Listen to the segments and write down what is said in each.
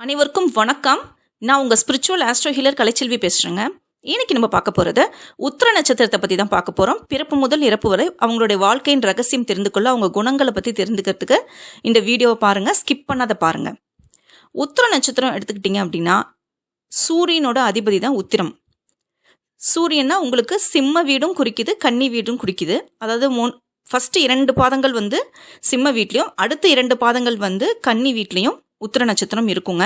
அனைவருக்கும் வணக்கம். நான் உங்கள் ஸ்பிரிச்சுவல் ஆஸ்ட்ரோ ஹீலர் கலைச்செல்வி பேசுகிறேங்க இன்னைக்கு நம்ம பார்க்க போகிறது உத்திர நட்சத்திரத்தை பற்றி தான் பார்க்க போகிறோம் பிறப்பு முதல் இறப்பு வரை அவங்களுடைய வாழ்க்கையின் ரகசியம் தெரிந்து கொள்ள அவங்க குணங்களை பற்றி தெரிந்துக்கிறதுக்கு இந்த வீடியோவை பாருங்கள் ஸ்கிப் பண்ணாத பாருங்கள் உத்திர நட்சத்திரம் எடுத்துக்கிட்டிங்க அப்படின்னா சூரியனோட அதிபதி தான் உத்திரம். சூரியன்னா உங்களுக்கு சிம்ம வீடும் குறிக்குது கன்னி வீடும் குறிக்குது. அதாவது மூன் ஃபஸ்ட்டு இரண்டு பாதங்கள் வந்து சிம்ம வீட்லேயும் அடுத்த இரண்டு பாதங்கள் வந்து கன்னி வீட்லேயும் உத்திர நட்சத்திரம் இருக்குங்க.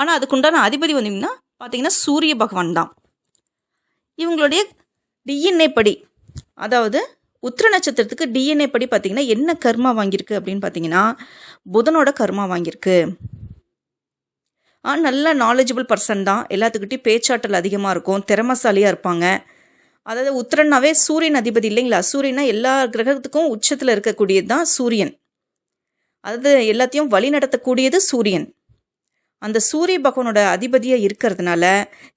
ஆனால் அதுக்குண்டான அதிபதி வந்தீங்கன்னா பார்த்தீங்கன்னா சூரிய பகவான் தான். இவங்களுடைய டிஎன்ஏ படி அதாவது உத்திர நட்சத்திரத்துக்கு டிஎன்ஏ படி பார்த்தீங்கன்னா என்ன கர்மா வாங்கியிருக்கு அப்படின்னு பார்த்தீங்கன்னா புதனோட கர்மா வாங்கியிருக்கு. நல்ல நாலேஜபிள் பர்சன் தான். எல்லாத்துக்கிட்டையும் பேச்சாற்றல் அதிகமாக இருக்கும் திறமசாலியாக இருப்பாங்க. அதாவது உத்திரன்னாவே சூரியன் அதிபதி இல்லைங்களா? சூரியனா எல்லா கிரகத்துக்கும் உச்சத்தில் இருக்கக்கூடியது தான் சூரியன். அதாவது எல்லாத்தையும் வழி நடத்தக்கூடியது சூரியன். அந்த சூரிய பகவானோட அதிபதியாக இருக்கிறதுனால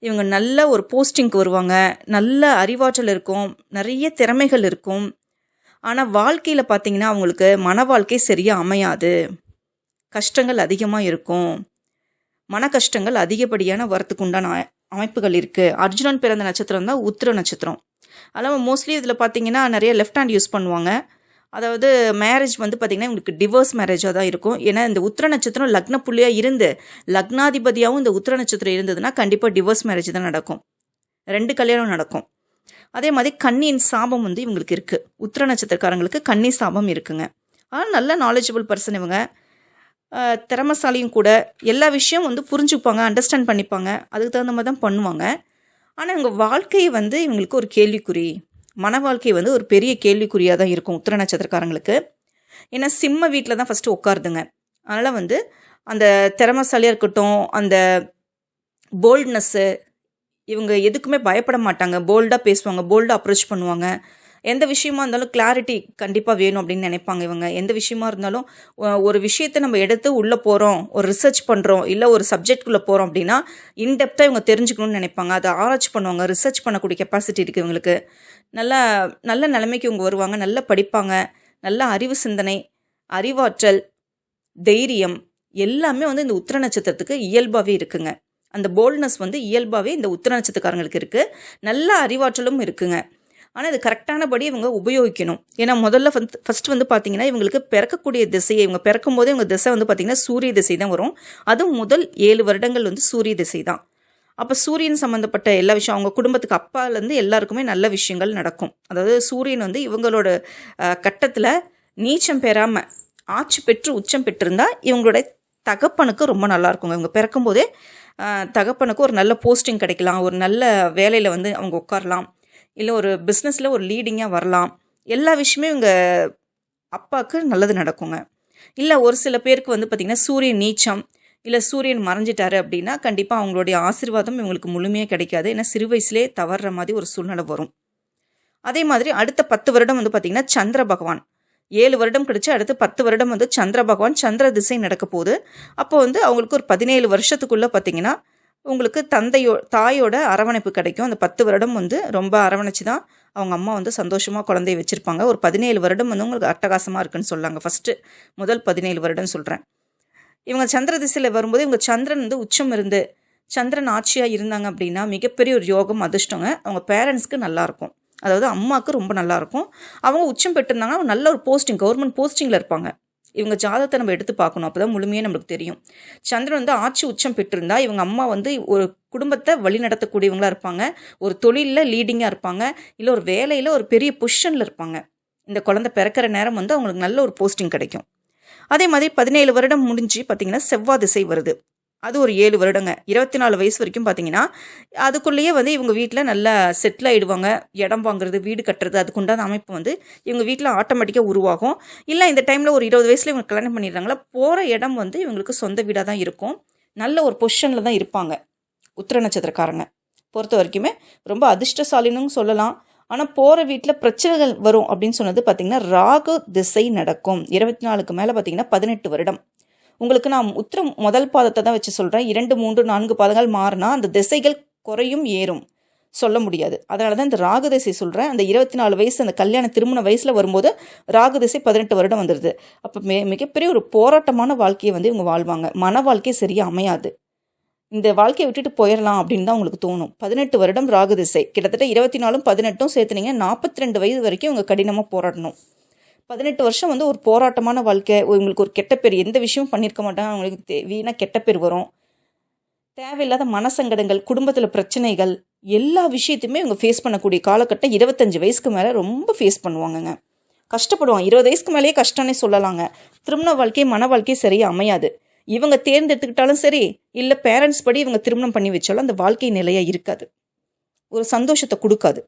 இவங்க நல்ல ஒரு போஸ்டிங்க்கு வருவாங்க. நல்ல அறிவாற்றல் இருக்கும். நிறைய திறமைகள் இருக்கும். ஆனால் வாழ்க்கையில் பார்த்தீங்கன்னா அவங்களுக்கு மன வாழ்க்கை சரியாக அமையாது. கஷ்டங்கள் அதிகமாக இருக்கும். மன கஷ்டங்கள் அதிகப்படியான வரத்துக்கு உண்டான அமைப்புகள் இருக்குது அர்ஜுனன் பிறந்த நட்சத்திரம் தான் உத்திர நட்சத்திரம். அதனால் மோஸ்ட்லி இதில் பார்த்தீங்கன்னா நிறைய லெஃப்ட் ஹேண்ட் யூஸ் பண்ணுவாங்க. அதாவது மேரேஜ் வந்து பார்த்திங்கன்னா இவங்களுக்கு டிவோர்ஸ் மேரேஜாக தான் இருக்கும். ஏன்னா இந்த உத்திர நட்சத்திரம் லக்ன புள்ளியாக இருந்து லக்னாதிபதியாகவும் இந்த உத்திர நட்சத்திரம் இருந்ததுன்னா கண்டிப்பாக டிவோர்ஸ் மேரேஜ் தான் நடக்கும். ரெண்டு கல்யாணம் நடக்கும். அதே மாதிரி கண்ணியின் சாபம் வந்து இவங்களுக்கு இருக்குது உத்திர நட்சத்திரக்காரங்களுக்கு கண்ணி சாபம் இருக்குங்க. ஆனால் நல்ல நாலேஜபிள் பர்சன் இவங்க. திறமசாலியும் கூட. எல்லா விஷயம் வந்து புரிஞ்சுப்பாங்க அண்டர்ஸ்டாண்ட் பண்ணிப்பாங்க. அதுக்கு தகுந்த மாதிரி தான் பண்ணுவாங்க. ஆனால் இவங்க வாழ்க்கையை வந்து இவங்களுக்கு ஒரு கேள்விக்குறி. மன வாழ்க்கை வந்து ஒரு பெரிய கேள்விக்குறியாக தான் இருக்கும் உத்திர நட்சத்திரக்காரங்களுக்கு. ஏன்னா சிம்ம வீட்டில் தான் ஃபஸ்ட்டு உட்காருதுங்க. அதனால் வந்து அந்த திறமசாலியாக இருக்கட்டும் அந்த போல்ட்னஸ்ஸு இவங்க எதுக்குமே பயப்பட மாட்டாங்க. போல்டாக பேசுவாங்க போல்டாக அப்ரோச் பண்ணுவாங்க. எந்த விஷயமா இருந்தாலும் கிளாரிட்டி கண்டிப்பாக வேணும் அப்படின்னு நினைப்பாங்க இவங்க. எந்த விஷயமா இருந்தாலும் ஒரு விஷயத்தை நம்ம எடுத்து உள்ளே போகிறோம் ஒரு ரிசர்ச் பண்ணுறோம் இல்லை ஒரு சப்ஜெக்ட்குள்ளே போகிறோம் அப்படின்னா இன்டெப்த்தாக இவங்க தெரிஞ்சுக்கணும்னு நினைப்பாங்க. அதை ஆராய்ச்சி பண்ணுவாங்க ரிசர்ச் பண்ணக்கூடிய கெப்பாசிட்டி இருக்குது இவங்களுக்கு. நல்ல நல்ல நிலைமைக்கு இவங்க வருவாங்க நல்லா படிப்பாங்க நல்ல அறிவு சிந்தனை அறிவாற்றல் தைரியம் எல்லாமே வந்து இந்த உத்திர நட்சத்திரத்துக்கு இயல்பாகவே இருக்குங்க. அந்த போல்ட்னஸ் வந்து இயல்பாகவே இந்த உத்திர நட்சத்திரக்காரங்களுக்கு இருக்குது நல்ல அறிவாற்றலும் இருக்குங்க. ஆனால் இது கரெக்டானபடி இவங்க உபயோகிக்கணும். ஏன்னா முதல்ல வந்து ஃபஸ்ட்டு வந்து பார்த்தீங்கன்னா இவங்களுக்கு பிறக்கக்கூடிய திசையை இவங்க பிறக்கும் போதே இவங்க திசை வந்து பார்த்தீங்கன்னா சூரிய திசை தான் வரும். அதுவும் முதல் ஏழு வருடங்கள் வந்து சூரிய திசை தான். அப்போ சூரியன் சம்மந்தப்பட்ட எல்லா விஷயம் அவங்க குடும்பத்துக்கு அப்பாலேருந்து எல்லாருக்குமே நல்ல விஷயங்கள் நடக்கும். அதாவது சூரியன் வந்து இவங்களோட கட்டத்தில் நீச்சம் பெறாமல் ஆட்சி பெற்று உச்சம் பெற்றிருந்தால் இவங்களுடைய தகப்பனுக்கு ரொம்ப நல்லா இருக்குங்க. இவங்க பிறக்கும்போதே தகப்பனுக்கு ஒரு நல்ல போஸ்டிங் கிடைக்கலாம். ஒரு நல்ல வேலையில் வந்து அவங்க உட்காரலாம். இல்லை ஒரு பிஸ்னஸில் ஒரு லீடிங்காக வரலாம். எல்லா விஷயமே இவங்க அப்பாவுக்கு நல்லது நடக்குங்க. இல்லை ஒரு சில பேருக்கு வந்து பார்த்திங்கன்னா சூரியன் நீச்சம் இல்லை சூரியன் மறைஞ்சிட்டாரு அப்படின்னா கண்டிப்பாக அவங்களுடைய ஆசிர்வாதம் இவங்களுக்கு முழுமையாக கிடைக்காது. ஏன்னா சிறு வயசுலேயே தவறுற மாதிரி ஒரு சூழ்நிலை வரும். அதே மாதிரி அடுத்த பத்து வருடம் வந்து பார்த்திங்கன்னா சந்திர பகவான். ஏழு வருடம் கிடச்சி அடுத்து பத்து வருடம் வந்து சந்திர பகவான் சந்திர திசை நடக்க போகுது. அப்போ வந்து அவங்களுக்கு ஒரு பதினேழு வருஷத்துக்குள்ளே பார்த்தீங்கன்னா உங்களுக்கு தந்தையோ தாயோட அரவணைப்பு கிடைக்கும். அந்த பத்து வருடம் வந்து ரொம்ப அரவணைச்சு தான் அவங்க அம்மா வந்து சந்தோஷமாக குழந்தைய வச்சுருப்பாங்க. ஒரு பதினேழு வருடம் வந்து உங்களுக்கு அட்டகாசமாக இருக்குன்னு சொல்லாங்க. ஃபஸ்ட்டு முதல் பதினேழு வருடம் சொல்கிறேன் இவங்க சந்திர திசையில் வரும்போது இவங்க சந்திரன் வந்து உச்சம் இருந்து சந்திரன் ஆட்சியாக இருந்தாங்க அப்படின்னா மிகப்பெரிய ஒரு யோகம் அதிர்ஷ்டங்க. அவங்க பேரண்ட்ஸ்க்கு நல்லாயிருக்கும் அதாவது அம்மாவுக்கு ரொம்ப நல்லாயிருக்கும் அவங்க உச்சம் பெற்றிருந்தாங்கன்னா அவங்க நல்ல ஒரு போஸ்டிங் கவர்மெண்ட் போஸ்டிங்கில் இருப்பாங்க. இவங்க ஜாதகத்தை நம்ம எடுத்து பார்க்கணும். அப்போ தான் முழுமையாக நம்மளுக்கு தெரியும். சந்திரன் வந்து ஆட்சி உச்சம் பெற்றிருந்தா இவங்க அம்மா வந்து ஒரு குடும்பத்தை வழி நடத்தக்கூடியவங்களா இருப்பாங்க. ஒரு தொழிலில் லீடிங்காக இருப்பாங்க. இல்லை ஒரு வேலையில் ஒரு பெரிய பொசிஷனில் இருப்பாங்க. இந்த குழந்தை பிறக்கிற நேரம் வந்து அவங்களுக்கு நல்ல ஒரு போஸ்டிங் கிடைக்கும். அதே மாதிரி பதினேழு வருடம் முடிஞ்சு பார்த்தீங்கன்னா செவ்வாய் திசை வருது. அது ஒரு ஏழு வருடங்க. இருபத்தி நாலு வயசு வரைக்கும் பார்த்தீங்கன்னா அதுக்குள்ளேயே வந்து இவங்க வீட்டில் நல்லா செட்டில் ஆகிடுவாங்க இடம் வாங்குறது வீடு கட்டுறது அதுக்குண்டான அமைப்பு வந்து இவங்க வீட்டில் ஆட்டோமேட்டிக்காக உருவாகும். இல்லை இந்த டைமில் ஒரு இருபது வயசில் இவங்க கல்யாணம் பண்ணிடுறாங்களா போகிற இடம் வந்து இவங்களுக்கு சொந்த வீடாக தான் இருக்கும். நல்ல ஒரு பொசிஷனில் தான் இருப்பாங்க உத்திர நட்சத்திரக்காரங்க. பொறுத்த வரைக்குமே ரொம்ப அதிர்ஷ்டசாலினும் சொல்லலாம். ஆனால் போகிற வீட்டில் பிரச்சனைகள் வரும் அப்படின்னு சொன்னது பார்த்திங்கன்னா ராகு திசை நடக்கும். இருபத்தி நாலுக்கு மேலே பார்த்தீங்கன்னா பதினெட்டு வருடம். உங்களுக்கு நான் உத்திரம் முதல் பாதத்தை தான் வச்சு சொல்கிறேன் இரண்டு மூன்று நான்கு பாதங்கள் மாறினா அந்த திசைகள் குறையும் ஏறும். சொல்ல முடியாது. அதனால தான் இந்த ராகு திசை சொல்கிறேன் அந்த இருபத்தி நாலு வயசு அந்த கல்யாண திருமண வயசில் வரும்போது ராகு திசை பதினெட்டு வருடம் வந்துடுது அப்போ மே மிகப்பெரிய ஒரு போராட்டமான வாழ்க்கையை வந்து இவங்க வாழ்வாங்க. மன வாழ்க்கையை சரியாக அமையாது. இந்த வாழ்க்கையை விட்டுட்டு போயிடலாம் அப்படின்னு தான் உங்களுக்கு தோணும். பதினெட்டு வருடம் ராகு திசை. கிட்டத்தட்ட இருபத்தி நாலும் பதினெட்டும் சேர்த்துனீங்க நாற்பத்தி ரெண்டு வயது வரைக்கும் இவங்க கடினமாக போராடணும். பதினெட்டு வருஷம் வந்து ஒரு போராட்டமான வாழ்க்கை. உங்களுக்கு ஒரு கெட்ட பேர் எந்த விஷயமும் பண்ணியிருக்க மாட்டாங்க. அவங்களுக்கு வீணாக கெட்ட பேர் வரும். தேவையில்லாத மனசங்கடங்கள் குடும்பத்தில் பிரச்சனைகள் எல்லா விஷயத்தையுமே இவங்க ஃபேஸ் பண்ணக்கூடிய காலகட்டம் இருபத்தஞ்சு வயசுக்கு மேலே ரொம்ப ஃபேஸ் பண்ணுவாங்கங்க. கஷ்டப்படுவாங்க. இருபது வயசுக்கு மேலேயே கஷ்டம்னே சொல்லலாங்க. திருமண வாழ்க்கையை மன வாழ்க்கையை சரியாக அமையாது. இவங்க தேர்ந்தெடுத்துக்கிட்டாலும் சரி இல்லை பேரண்ட்ஸ் படி இவங்க திருமணம் பண்ணி வச்சாலும் அந்த வாழ்க்கை நிலையாக இருக்காது. ஒரு சந்தோஷத்தை கொடுக்காது.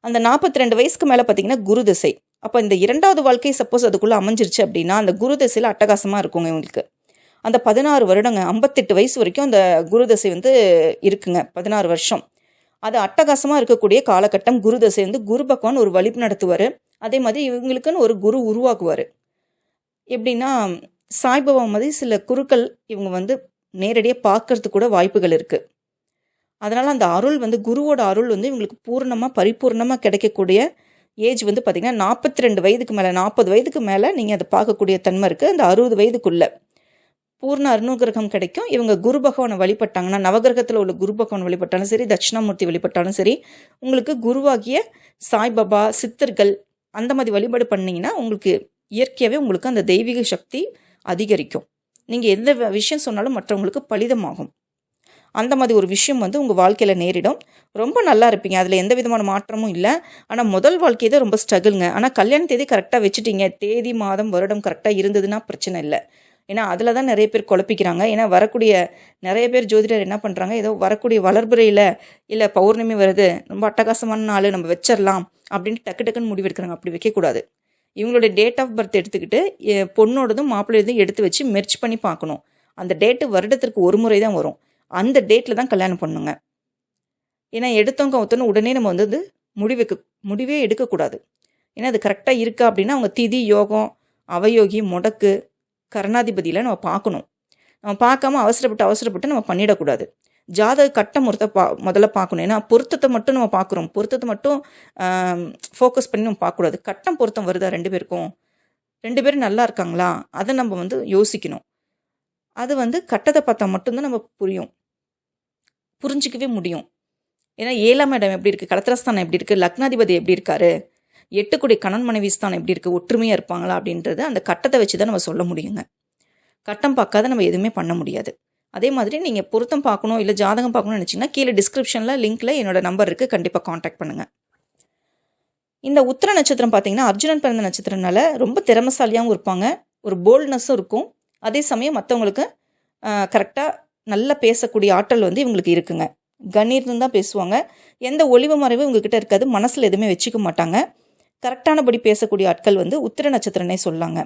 அந்த நாற்பத்தி ரெண்டு வயசுக்கு மேலே பார்த்தீங்கன்னா குரு திசை. அப்போ இந்த இரண்டாவது வாழ்க்கை சப்போஸ் அதுக்குள்ளே அமைஞ்சிருச்சு அப்படின்னா அந்த குரு தசையில் அட்டகாசமாக இருக்குங்க இவங்களுக்கு. அந்த பதினாறு வருடங்க ஐம்பத்தெட்டு வயசு வரைக்கும் அந்த குரு தசை வந்து இருக்குங்க பதினாறு வருஷம். அது அட்டகாசமாக இருக்கக்கூடிய காலகட்டம் குரு தசை வந்து குரு பகவான் ஒரு வழிப்பு நடத்துவார். அதே மாதிரி இவங்களுக்குன்னு ஒரு குரு உருவாக்குவார். எப்படின்னா சாய்பாபா மாதிரி சில குருக்கள் இவங்க வந்து நேரடியாக பார்க்கறதுக்கு கூட வாய்ப்புகள் இருக்குது அதனால் அந்த அருள் வந்து குருவோட அருள் வந்து இவங்களுக்கு பூர்ணமாக பரிபூர்ணமாக கிடைக்கக்கூடிய ஏஜ் வந்து பார்த்திங்கன்னா நாற்பத்தி ரெண்டு வயதுக்கு மேலே நாற்பது வயதுக்கு மேலே நீங்கள் அதை பார்க்கக்கூடிய தன்மை இருக்குது அந்த அறுபது வயதுக்குள்ளே பூர்ண அருணுகிரகம் கிடைக்கும். இவங்க குரு பகவானை வழிபட்டாங்கன்னா நவகிரகத்தில் உள்ள குரு பகவான் வழிபட்டாலும் சரி தட்சிணாமூர்த்தி வழிபட்டாலும் சரி உங்களுக்கு குருவாகிய சாய்பாபா சித்தர்கள் அந்த மாதிரி வழிபாடு பண்ணிங்கன்னா உங்களுக்கு இயற்கையாகவே உங்களுக்கு அந்த தெய்வீக சக்தி அதிகரிக்கும். நீங்கள் எந்த விஷயம் சொன்னாலும் மற்றவங்களுக்கு பலிதமாகும். அந்த மாதிரி ஒரு விஷயம் வந்து உங்கள் வாழ்க்கையில் நேரிடும். ரொம்ப நல்லா இருப்பீங்க. அதில் எந்த விதமான மாற்றமும் இல்லை. ஆனால் முதல் வாழ்க்கை தான் ரொம்ப ஸ்ட்ரகிள்ங்க. ஆனால் கல்யாண தேதி கரெக்டாக வச்சுட்டீங்க. தேதி மாதம் வருடம் கரெக்டாக இருந்ததுன்னா பிரச்சனை இல்லை. ஏன்னா அதில் தான் நிறைய பேர் குழப்பிக்கிறாங்க. ஏன்னா வரக்கூடிய நிறைய பேர் ஜோதிடர் என்ன பண்ணுறாங்க ஏதோ வரக்கூடிய வளர்புறையில் இல்லை பௌர்ணமி வருது. ரொம்ப அட்டகாசமான நாள். நம்ம வச்சிடலாம் அப்படின்ட்டு டக்கு டக்குன்னு முடிவெடுக்கிறாங்க அப்படி வைக்கக்கூடாது இவங்களுடைய டேட் ஆஃப் பர்த் எடுத்துக்கிட்டு பொண்ணோடதும் மாப்பிள்ளையதும் எடுத்து வச்சு மெர்ச் பண்ணி பார்க்கணும். அந்த டேட்டு வருடத்திற்கு ஒரு முறை தான் வரும். அந்த டேட்டில் தான் கல்யாணம் பண்ணுங்க. ஏன்னா எடுத்தவங்க ஒருத்தனும் உடனே நம்ம வந்து முடிவுக்கு முடிவே எடுக்கக்கூடாது. ஏன்னா அது கரெக்டாக இருக்கா அப்படின்னா அவங்க திதி யோகம் அவயோகி முடக்கு கருணாதிபதியெலாம் நம்ம பார்க்கணும். நம்ம பார்க்காம அவசரப்பட்டு அவசரப்பட்டு நம்ம பண்ணிடக்கூடாது. ஜாதக கட்ட முறத்தை பா முதல்ல பார்க்கணும். ஏன்னா பொருத்தத்தை மட்டும் நம்ம பார்க்குறோம். பொருத்தத்தை மட்டும் ஃபோக்கஸ் பண்ணி நம்ம பார்க்கக்கூடாது. கட்டம் பொருத்தம் வருதா ரெண்டு பேருக்கும்? ரெண்டு பேரும் நல்லா இருக்காங்களா? அதை நம்ம வந்து யோசிக்கணும். அது வந்து கட்டத்தை பார்த்தா மட்டும்தான் நம்ம புரியும். புரிஞ்சிக்கவே முடியும். ஏன்னா ஏழாம் இடம் எப்படி இருக்குது கலத்திரஸ்தானம் எப்படி இருக்குது லக்னாதிபதி எப்படி இருக்காரு? எட்டுக்குடி கணன் மனைவி ஸ்தானம் எப்படி இருக்குது ஒற்றுமையாக இருப்பாங்களா? அப்படின்றது அந்த கட்டத்தை வச்சு தான் நம்ம சொல்ல முடியுங்க. கட்டம் பார்க்காத நம்ம எதுவுமே பண்ண முடியாது. அதே மாதிரி நீங்கள் பொருத்தம் பார்க்கணும் இல்லை ஜாதகம் பார்க்கணும்னு நினச்சிங்கன்னா கீழே டிஸ்கிரிப்ஷனில் லிங்க்கில் என்னோட நம்பர் இருக்குது கண்டிப்பாக காண்டாக்ட் பண்ணுங்கள் இந்த உத்திர நட்சத்திரம் பார்த்தீங்கன்னா அர்ஜுனன் பிறந்த நட்சத்திரனால ரொம்ப திறமசாலியாகவும் இருப்பாங்க. ஒரு போல்ட்னஸும் இருக்கும். அதே சமயம் மற்றவங்களுக்கு கரெக்டாக நல்லா பேசக்கூடிய ஆற்றல் வந்து இவங்களுக்கு இருக்குங்க. கண்ணீர்னு தான் பேசுவாங்க. எந்த ஒளிவு மறைவும் இவங்ககிட்ட இருக்காது. மனசில் எதுவுமே வச்சுக்க மாட்டாங்க. கரெக்டானபடி பேசக்கூடிய ஆட்கள் வந்து உத்திர நட்சத்திரனே சொல்லாங்க.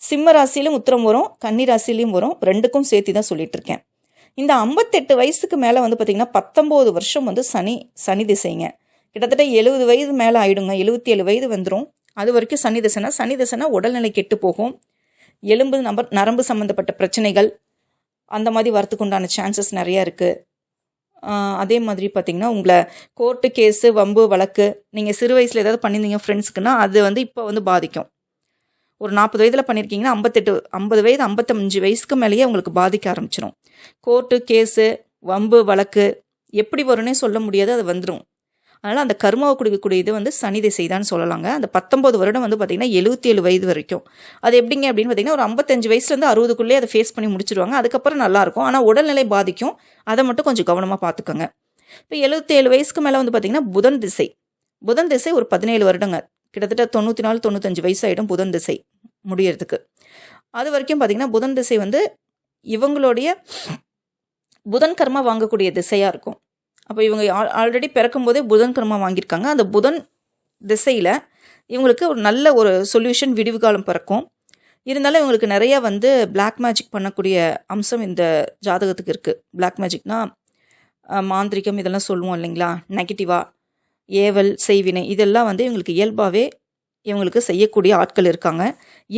சிம்ம ராசியிலும் உத்திரம் வரும். கன்னி ராசியிலையும் வரும். ரெண்டுக்கும் சேர்த்து தான் சொல்லிட்டு இருக்கேன். இந்த ஐம்பத்தெட்டு வயசுக்கு மேலே வந்து பார்த்திங்கன்னா பத்தொம்போது வருஷம் வந்து சனி சனி திசைங்க. கிட்டத்தட்ட எழுபது வயது மேலே ஆயிடுங்க. எழுபத்தி ஏழு வயது வந்துடும் அது வரைக்கும் சனி திசைனா சனி திசைனா உடல்நிலை கெட்டு போகும். எலும்பு நம்ப நரம்பு சம்மந்தப்பட்ட பிரச்சனைகள் அந்த மாதிரி வரத்துக்கு உண்டான சான்சஸ் நிறையா இருக்குது அதே மாதிரி பார்த்திங்கன்னா உங்களை கோர்ட்டு கேஸு வம்பு வழக்கு நீங்கள் சிறு வயசில் ஏதாவது பண்ணியிருந்தீங்க ஃப்ரெண்ட்ஸுக்குன்னா அது வந்து இப்போ வந்து பாதிக்கும். ஒரு நாற்பது வயதில் பண்ணியிருக்கீங்கன்னா ஐம்பத்தெட்டு ஐம்பது வயது ஐம்பத்தஞ்சு வயசுக்கு மேலேயே உங்களுக்கு பாதிக்க ஆரம்பிச்சிடும் கோர்ட்டு கேஸு வம்பு வழக்கு எப்படி வரும்னே சொல்ல முடியாது அது வந்துடும் அதனால் அந்த கர்மாவை கொடுக்கக்கூடிய இது வந்து சனி திசைதான்னு சொல்லலாங்க. அந்த பத்தொம்பது வருடம் வந்து பார்த்திங்கன்னா எழுபத்தி ஏழு வயது வரைக்கும். அது எப்படிங்க அப்படின்னு பார்த்தீங்கன்னா ஒரு ஐம்பத்தஞ்சு வயசுலேருந்து அறுபதுக்குள்ளே அதை ஃபேஸ் பண்ணி முடிச்சிருவாங்க. அதுக்கப்புறம் நல்லாயிருக்கும். ஆனால் உடல்நிலை பாதிக்கும். அதை மட்டும் கொஞ்சம் கவனமாக பார்த்துக்கோங்க இப்போ எழுபத்தேழு வயசுக்கு மேலே வந்து பார்த்திங்கன்னா புதன் திசை. புதன் திசை ஒரு பதினேழு வருடங்க. கிட்டத்தட்ட தொண்ணூற்றி நாலு தொண்ணூத்தஞ்சு வயசாகிடும் புதன் திசை முடியறதுக்கு. அது வரைக்கும் பார்த்திங்கன்னா புதன் திசை வந்து இவங்களுடைய புதன் கர்மா வாங்கக்கூடிய திசையாக இருக்கும். அப்போ இவங்க ஆல்ரெடி பிறக்கும் போதே புதன் கர்மா வாங்கியிருக்காங்க. அந்த புதன் திசையில் இவங்களுக்கு ஒரு நல்ல ஒரு சொல்யூஷன் விடிவு காலம் பிறக்கும். இருந்தாலும் இவங்களுக்கு நிறைய வந்து பிளாக் மேஜிக் பண்ணக்கூடிய அம்சம் இந்த ஜாதகத்துக்கு இருக்குது பிளாக் மேஜிக்னா மாந்திரிகம் இதெல்லாம் சொல்லுவோம் இல்லைங்களா? நெகட்டிவாக ஏவல் செய்வினை இதெல்லாம் வந்து இவங்களுக்கு இயல்பாகவே இவங்களுக்கு செய்யக்கூடிய ஆட்கள் இருக்காங்க.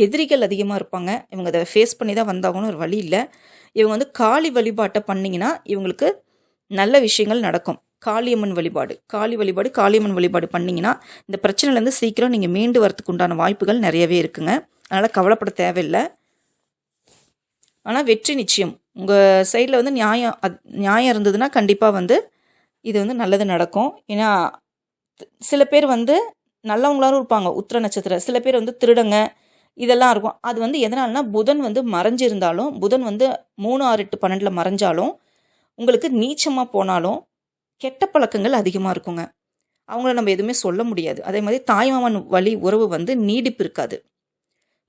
எதிரிகள் அதிகமாக இருப்பாங்க. இவங்க அதை ஃபேஸ் பண்ணி தான் வந்தாகணும் ஒரு வழி இல்லை. இவங்க வந்து காளி வழிபாட்டை பண்ணிங்கன்னா இவங்களுக்கு நல்ல விஷயங்கள் நடக்கும். காளியம்மன் வழிபாடு. காளி வழிபாடு காளியம்மன் வழிபாடு பண்ணிங்கன்னா இந்த பிரச்சனையிலேருந்து சீக்கிரம் நீங்கள் மீண்டு வரத்துக்கு உண்டான வாய்ப்புகள் நிறையவே இருக்குங்க. அதனால் கவலைப்பட தேவையில்லை. ஆனால் வெற்றி நிச்சயம். உங்கள் சைடில் வந்து நியாயம் அது நியாயம் இருந்ததுன்னா கண்டிப்பாக வந்து இது வந்து நல்லது நடக்கும். ஏன்னா சில பேர் வந்து நல்லவங்களாலும் இருப்பாங்க உத்திர நட்சத்திரம் சில பேர் வந்து திருடங்க இதெல்லாம் இருக்கும். அது வந்து எதனால்னா புதன் வந்து மறைஞ்சிருந்தாலும் புதன் வந்து மூணு ஆறு எட்டு பன்னெண்டில் மறைஞ்சாலும் உங்களுக்கு நீச்சமாக போனாலும் கெட்ட பழக்கங்கள் அதிகமாக இருக்குங்க. அவங்கள நம்ம எதுவுமே சொல்ல முடியாது. அதே மாதிரி தாய்மாமன் வழி உறவு வந்து நீடிப்பு இருக்காது.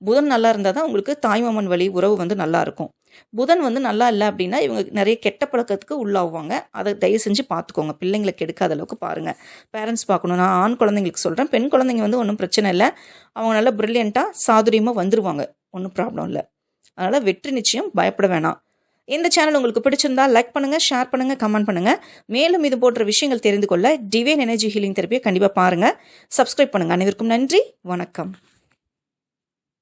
புதன் நல்லா இருந்தால் தான் உங்களுக்கு தாய்மாமன் வழி உறவு வந்து நல்லா இருக்கும். புதன் வந்து நல்லா இல்லை அப்படின்னா இவங்க நிறைய கெட்ட பழக்கத்துக்கு உள்ளாகுவாங்க. அதை தயவு செஞ்சு பார்த்துக்கோங்க பிள்ளைங்களை கெடுக்காத அளவுக்கு பாருங்கள் பேரண்ட்ஸ் பார்க்கணும். நான் ஆண் குழந்தைங்களுக்கு சொல்கிறேன் பெண் குழந்தைங்க வந்து ஒன்றும் பிரச்சனை இல்லை. அவங்க நல்லா ப்ரில்லியண்ட்டாக சாதுரியமாக வந்துருவாங்க. ஒன்றும் ப்ராப்ளம் இல்லை. அதனால் வெற்றி நிச்சயம் பயப்பட வேணாம். இந்த சேனல் உங்களுக்கு பிடிச்சிருந்தா லைக் பண்ணுங்கள் ஷேர் பண்ணுங்கள் கமெண்ட் பண்ணுங்கள் மேலும் இது போன்ற விஷயங்கள் தெரிந்து கொள்ள டிவைன் எனர்ஜி ஹீலிங் தெரப்பியை கண்டிப்பாக பாருங்கள் சப்ஸ்கிரைப் பண்ணுங்கள் அனைவருக்கும் நன்றி. வணக்கம்.